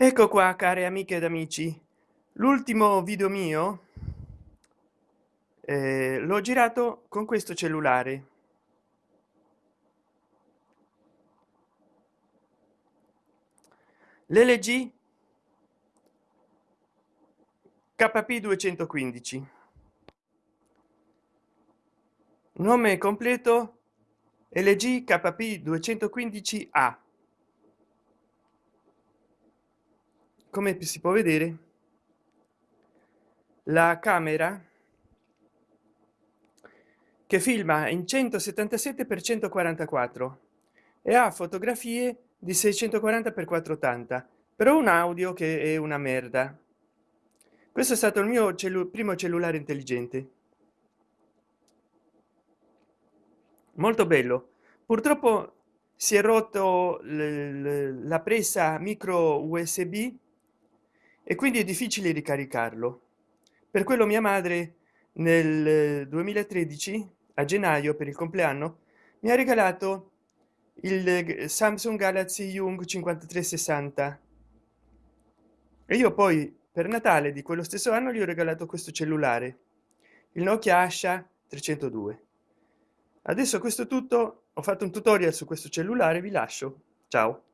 ecco qua care amiche ed amici. L'ultimo video mio eh, l'ho girato con questo cellulare. L'lg kp 215 nome completo lg kp 215 a come si può vedere la camera che filma in 177 per 144 e ha fotografie di 640 per 480 però un audio che è una merda. Questo è stato il mio cellu primo cellulare intelligente. Molto bello. Purtroppo si è rotto la presa micro usb e quindi è difficile ricaricarlo. Per quello mia madre nel 2013 a gennaio per il compleanno mi ha regalato il samsung galaxy young 5360 e io poi per natale di quello stesso anno gli ho regalato questo cellulare il nokia asha 302 adesso questo tutto ho fatto un tutorial su questo cellulare vi lascio. Ciao